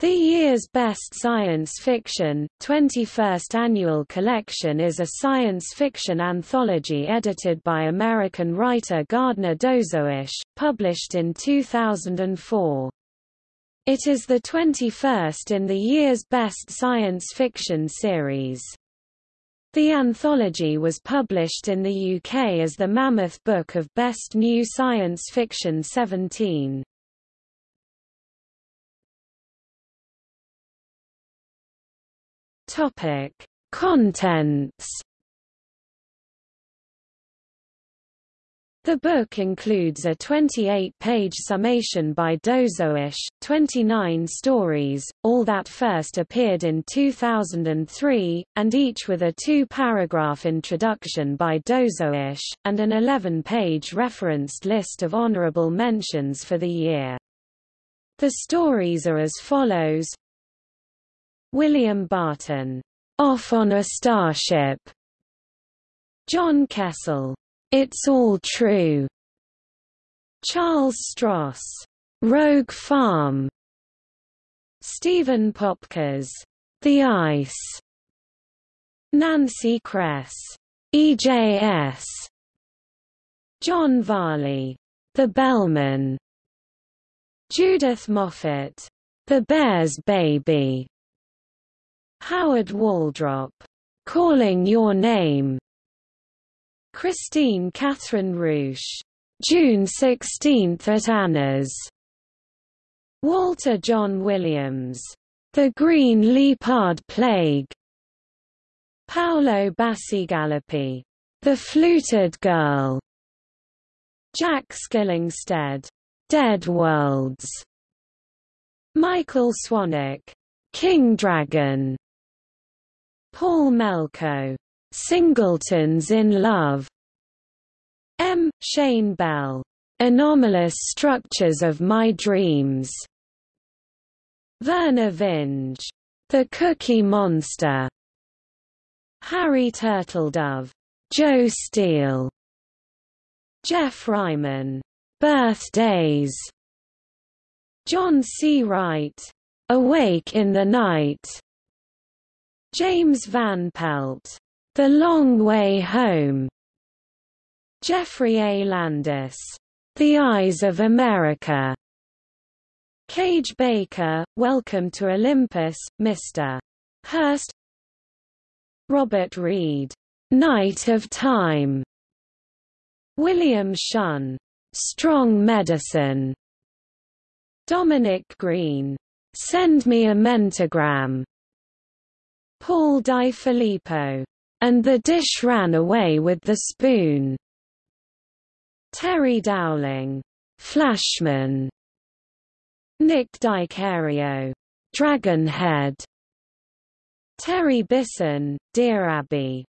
The year's best science fiction, 21st annual collection is a science fiction anthology edited by American writer Gardner Dozois, published in 2004. It is the 21st in the year's best science fiction series. The anthology was published in the UK as the Mammoth Book of Best New Science Fiction 17. Topic: Contents. The book includes a 28-page summation by Dozois, 29 stories, all that first appeared in 2003, and each with a two-paragraph introduction by Dozois, and an 11-page referenced list of honorable mentions for the year. The stories are as follows William Barton, Off on a Starship. John Kessel, It's All True. Charles Stross, Rogue Farm. Steven Popkes, The Ice. Nancy Kress, EJ-ES. John Varley, The Bellman. Judith Moffett, The Bear's Baby. Howard Waldrop, Calling Your Name. Kristine Kathryn Rusch, June 16 at Anna's. Walter John Williams, The Green Leopard Plague. Paolo Bacigalupi, The Fluted Girl. Jack Skillingstead, Dead Worlds. Michael Swanwick, King Dragon. Paul Melko, Singletons in Love. M. Shayne Bell, Anomalous Structures of My Dreams. Vernor Vinge, The Cookie Monster. Harry Turtledove, Joe Steele. Geoff Ryman, Birthdays. John C. Wright, Awake in the Night. James Van Pelt, The Long Way Home. Geoffrey A. Landis, The Eyes of America. Kage Baker, Welcome to Olympus, Mr. Hearst. Robert Reed, Night of Time. William Shunn, Strong Medicine. Dominic Green, Send Me a Mentagram. Paul Di Filippo. And the dish ran away with the spoon. Terry Dowling. Flashman. Nick DiChario. Dragonhead. Terry Bisson, Dear Abby.